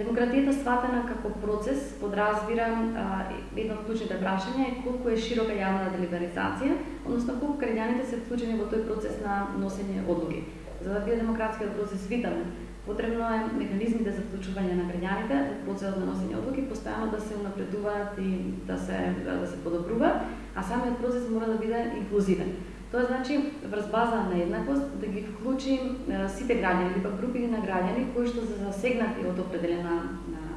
Демократијата сватена како процес подразбира едно од клучните прашања е колку е широка јавна делиберализација, односно колку граѓаните се вклучени во тој процес на носење одлуки. За да биде демократскиот процес витален, потребно е механизмите за вклучување на граѓаните во процесот на носење одлуки постојано да се унапредуваат и да се да се подобруваат, а самиот процес мора да биде инклузивен. Тоа значи врз база на еднаквост, да ги вклучим сите граѓани или пак групи на граѓани кои што се засегнати од определена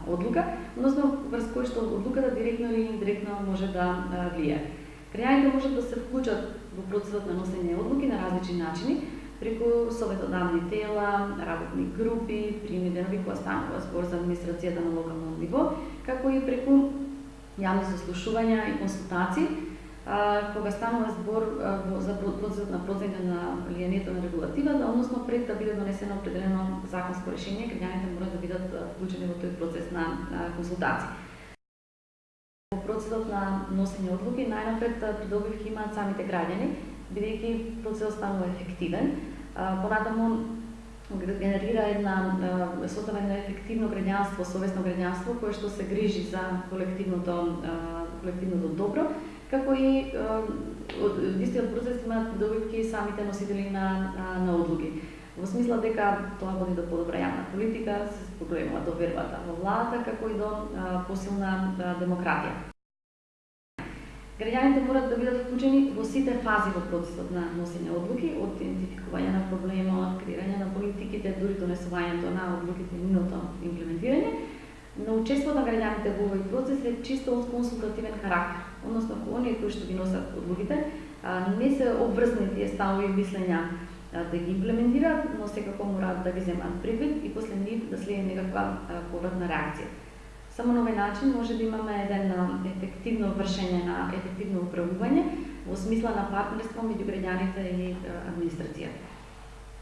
одлука, односно врз кои што одлуката директно или индиректно може да влие. Граѓаните можат да се вклучат во процесот на носење одлуки на различни начини, преку советодавни тела, работни групи, примери денови кои станува збор за администрацијата на локално ниво, како и преку јавни заслушувања и консултации, кога станува збор за процесот на проценка на влијанието на регулативата, односно пред да биде донесено определено законско решение, граѓаните мора да бидат вклучени во тој процес на консултации. Во процесот на носење одлуки најнапред придобивки имаат самите граѓани, бидејќи процесот станува ефективен. Понатаму генерира една создава едно ефективно граѓанство, совесно граѓанство кое што се грижи за колективното колективното добро како и э, од истиот процес имаат добивки самите носители на, на, на одлуки. Во смисла дека тоа води до подобра јавна политика, се споголемува довербата во владата, како и до а, посилна а, демократија. Граѓаните морат да бидат вклучени во сите фази во процесот на носење одлуки, од идентификување на проблемот, креирање на политиките, дури донесувањето на одлуките и нивното имплементирање, но учеството на граѓаните во овој процес е чисто од консултативен карактер, односно кои оние кои што ги носат одлуките не се обврзани тие ставови и мислења да ги имплементираат, но секако мораат да ги земат предвид и после нив да следи некаква повратна реакција. Само на овој начин може да имаме еден ефективно вршење на ефективно управување во смисла на партнерство меѓу граѓаните и администрацијата.